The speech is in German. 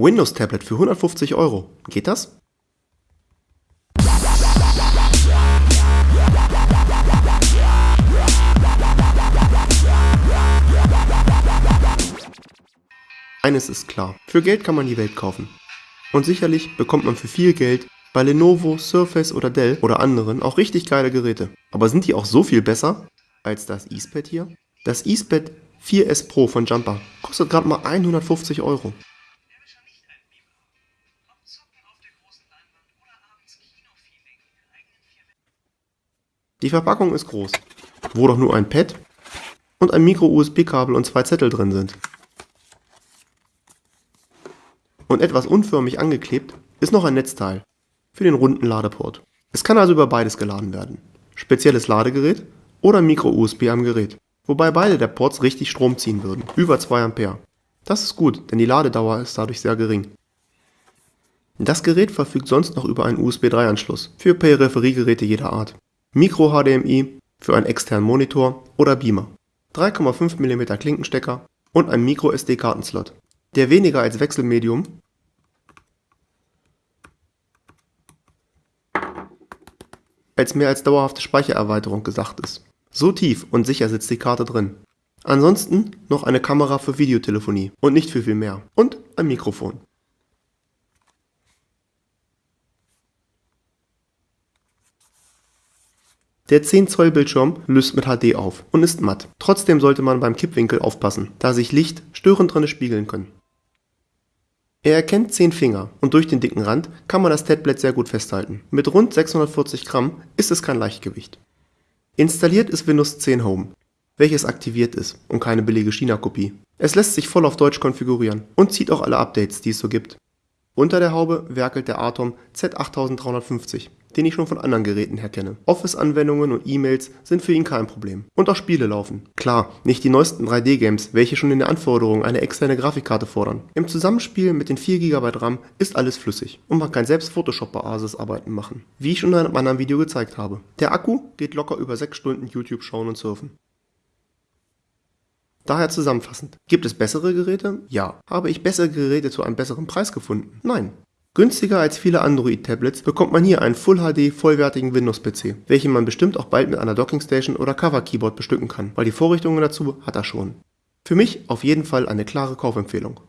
Windows-Tablet für 150 Euro. Geht das? Eines ist klar, für Geld kann man die Welt kaufen. Und sicherlich bekommt man für viel Geld bei Lenovo, Surface oder Dell oder anderen auch richtig geile Geräte. Aber sind die auch so viel besser als das EasePad hier? Das EasePad 4S Pro von Jumper kostet gerade mal 150 Euro. Die Verpackung ist groß, wo doch nur ein Pad und ein Micro-USB-Kabel und zwei Zettel drin sind. Und etwas unförmig angeklebt ist noch ein Netzteil für den runden Ladeport. Es kann also über beides geladen werden. Spezielles Ladegerät oder Micro-USB am Gerät. Wobei beide der Ports richtig Strom ziehen würden, über 2 Ampere. Das ist gut, denn die Ladedauer ist dadurch sehr gering. Das Gerät verfügt sonst noch über einen USB 3 Anschluss für Peripheriegeräte jeder Art. Micro HDMI für einen externen Monitor oder Beamer. 3,5 mm Klinkenstecker und ein Micro SD Kartenslot, der weniger als Wechselmedium als mehr als dauerhafte Speichererweiterung gesagt ist. So tief und sicher sitzt die Karte drin. Ansonsten noch eine Kamera für Videotelefonie und nicht für viel mehr. Und ein Mikrofon. Der 10 Zoll Bildschirm löst mit HD auf und ist matt. Trotzdem sollte man beim Kippwinkel aufpassen, da sich Licht störend drinne spiegeln können. Er erkennt 10 Finger und durch den dicken Rand kann man das Tablet sehr gut festhalten. Mit rund 640 Gramm ist es kein Leichtgewicht. Installiert ist Windows 10 Home, welches aktiviert ist und keine billige China-Kopie. Es lässt sich voll auf Deutsch konfigurieren und zieht auch alle Updates, die es so gibt. Unter der Haube werkelt der Atom Z8350 den ich schon von anderen Geräten her kenne. Office-Anwendungen und E-Mails sind für ihn kein Problem. Und auch Spiele laufen. Klar, nicht die neuesten 3D-Games, welche schon in der Anforderung eine externe Grafikkarte fordern. Im Zusammenspiel mit den 4 GB RAM ist alles flüssig und man kann selbst Photoshop-Basis-Arbeiten machen, wie ich schon in einem anderen Video gezeigt habe. Der Akku geht locker über 6 Stunden YouTube schauen und surfen. Daher zusammenfassend, gibt es bessere Geräte? Ja. Habe ich bessere Geräte zu einem besseren Preis gefunden? Nein. Günstiger als viele Android-Tablets bekommt man hier einen Full-HD vollwertigen Windows-PC, welchen man bestimmt auch bald mit einer Dockingstation oder Cover-Keyboard bestücken kann, weil die Vorrichtungen dazu hat er schon. Für mich auf jeden Fall eine klare Kaufempfehlung